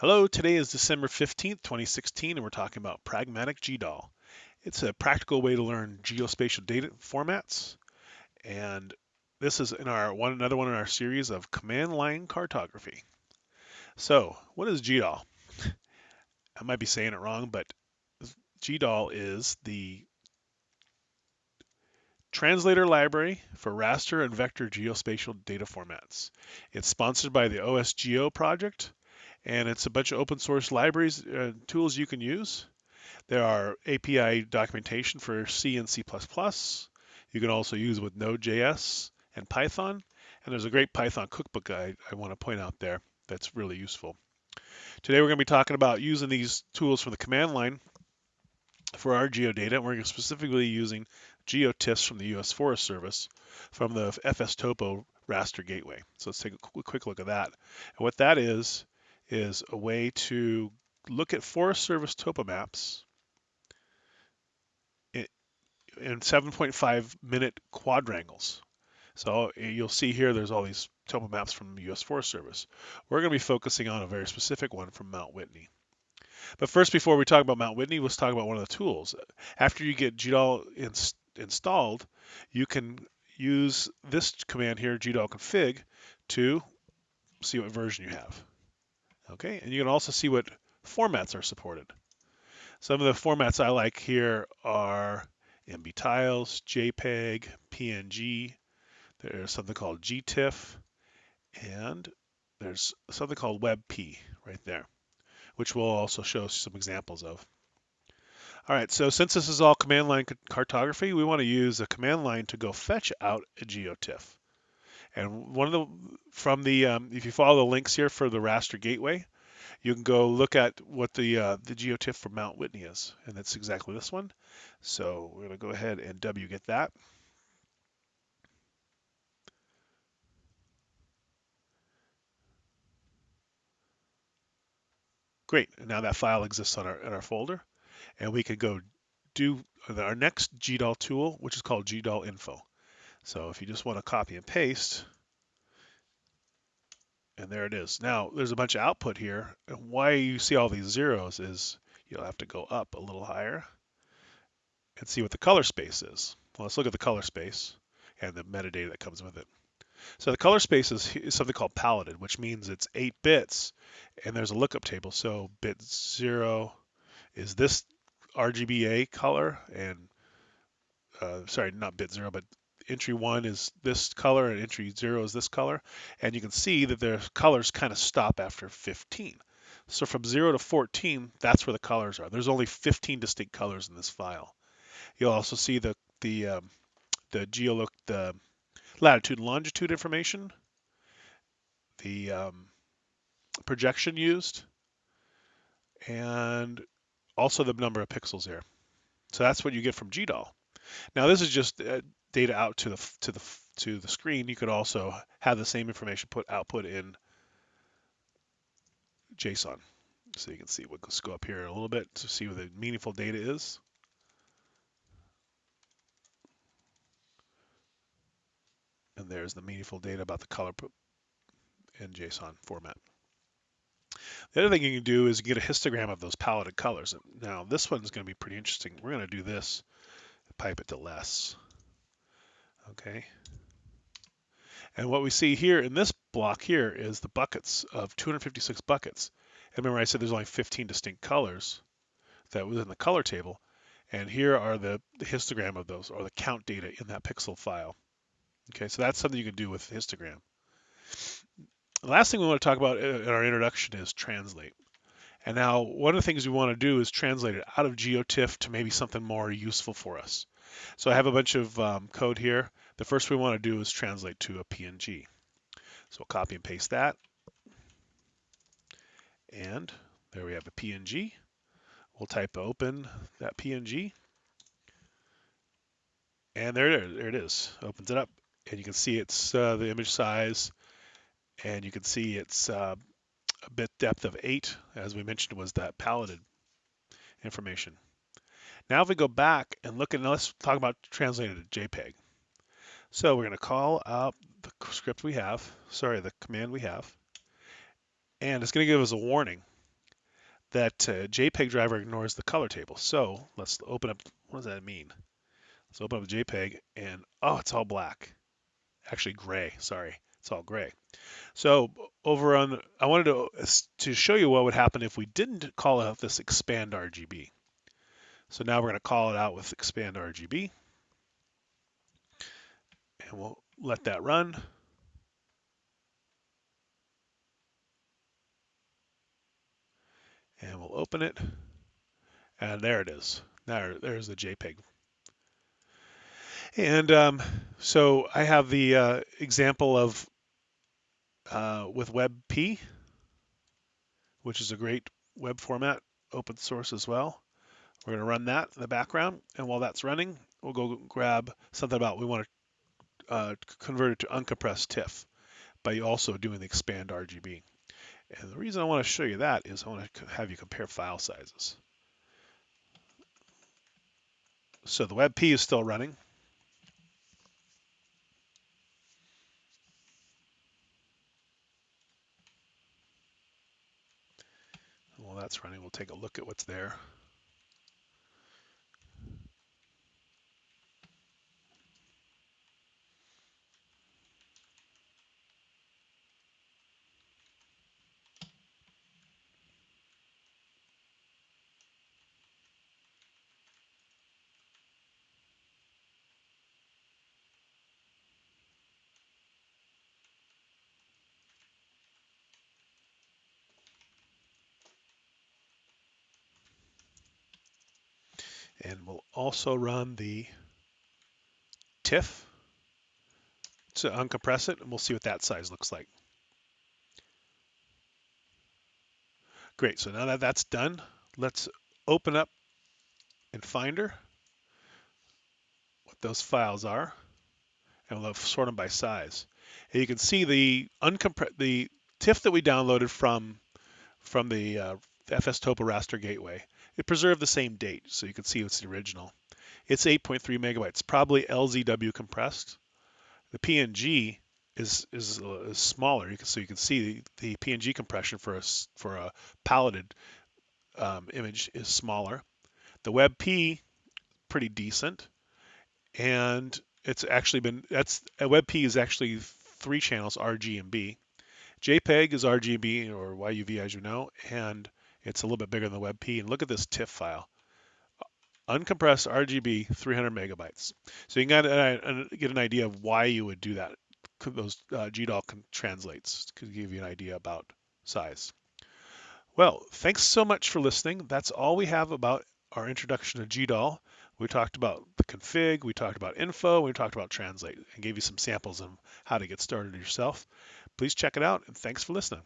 Hello, today is December 15th, 2016, and we're talking about Pragmatic GDAL. It's a practical way to learn geospatial data formats, and this is in our one another one in our series of command line cartography. So, what is GDAL? I might be saying it wrong, but GDAL is the translator library for raster and vector geospatial data formats. It's sponsored by the OSGeo project and it's a bunch of open source libraries and uh, tools you can use. There are API documentation for C and C++. You can also use with Node.js and Python. And there's a great Python cookbook I, I want to point out there that's really useful. Today we're going to be talking about using these tools from the command line for our geodata. And we're specifically using GeoTIFFs from the U.S. Forest Service from the FS Topo raster gateway. So let's take a quick look at that. And what that is, is a way to look at Forest Service topo maps in 7.5 minute quadrangles. So eh, you'll see here there's all these topo maps from the U.S. Forest Service. We're going to be focusing on a very specific one from Mount Whitney. But first, before we talk about Mount Whitney, let's talk about one of the tools. After you get GDAL ins installed, you can use this command here, GDAL config, to see what version you have. Okay, and you can also see what formats are supported. Some of the formats I like here are MBTiles, JPEG, PNG. There's something called GTIFF, and there's something called WebP right there, which we'll also show some examples of. All right, so since this is all command line cartography, we want to use a command line to go fetch out a GeoTIFF. And one of the from the um, if you follow the links here for the raster gateway, you can go look at what the uh, the geotiff for Mount Whitney is, and that's exactly this one. So we're to go ahead and wget that. Great, now that file exists on our in our folder, and we can go do our next GDAL tool, which is called GDAL info. So if you just want to copy and paste, and there it is. Now there's a bunch of output here. And why you see all these zeros is you'll have to go up a little higher and see what the color space is. Well, let's look at the color space and the metadata that comes with it. So the color space is, is something called paletted, which means it's eight bits and there's a lookup table. So bit zero is this RGBA color and uh, sorry, not bit zero, but entry one is this color and entry zero is this color. And you can see that their colors kind of stop after 15. So from 0 to 14, that's where the colors are. There's only 15 distinct colors in this file. You'll also see the the um, the geolook the latitude and longitude information, the um, projection used, and also the number of pixels here. So that's what you get from GDAL. Now this is just uh, data out to the to the to the screen. You could also have the same information put output in JSON. So you can see, we'll go up here a little bit to see what the meaningful data is. And there's the meaningful data about the color in JSON format. The other thing you can do is get a histogram of those paletted colors. Now this one's going to be pretty interesting. We're going to do this pipe it to less. Okay. And what we see here in this block here is the buckets of 256 buckets. And remember I said there's only 15 distinct colors that was in the color table. And here are the, the histogram of those, or the count data in that pixel file. Okay, so that's something you can do with histogram. The last thing we want to talk about in our introduction is translate. And now one of the things we want to do is translate it out of GeoTIFF to maybe something more useful for us. So I have a bunch of um, code here. The first we want to do is translate to a PNG. So we'll copy and paste that. And there we have a PNG. We'll type open that PNG. And there, there it is. Opens it up. And you can see it's uh, the image size. And you can see it's uh, a bit depth of 8, as we mentioned, was that paletted information. Now if we go back and look at, let's talk about translating to JPEG. So we're going to call out the script we have, sorry, the command we have, and it's going to give us a warning that uh, JPEG driver ignores the color table. So let's open up, what does that mean? Let's open up the JPEG and, oh, it's all black. Actually gray, sorry, it's all gray. So over on, I wanted to, to show you what would happen if we didn't call out this expand RGB. So now we're going to call it out with expand RGB. And we'll let that run. And we'll open it. And there it is. There, there's the JPEG. And um, so I have the uh, example of uh, with WebP, which is a great web format, open source as well. We're going to run that in the background. And while that's running, we'll go grab something about we want to uh, convert it to uncompressed TIFF by also doing the expand RGB. And the reason I want to show you that is I want to have you compare file sizes. So the WebP is still running. While that's running, we'll take a look at what's there. And we'll also run the TIFF to uncompress it, and we'll see what that size looks like. Great, so now that that's done, let's open up in Finder what those files are, and we'll sort them by size. And you can see the uncompressed the TIFF that we downloaded from from the uh, FS Topo Raster Gateway it preserved the same date, so you can see it's the original. It's 8.3 megabytes, probably LZW compressed. The PNG is is, uh, is smaller, you can, so you can see the, the PNG compression for a for a paletted um, image is smaller. The WebP pretty decent, and it's actually been that's a WebP is actually three channels RG and B. JPEG is RGB or YUV as you know, and it's a little bit bigger than the WebP. And look at this TIFF file. Uncompressed RGB, 300 megabytes. So you can get, an idea of why you would do that. Those uh, GDAL translates could give you an idea about size. Well, thanks so much for listening. That's all we have about our introduction to GDAL. We talked about the config, we talked about info, we talked about translate, and gave you some samples of how to get started yourself. Please check it out, and thanks for listening.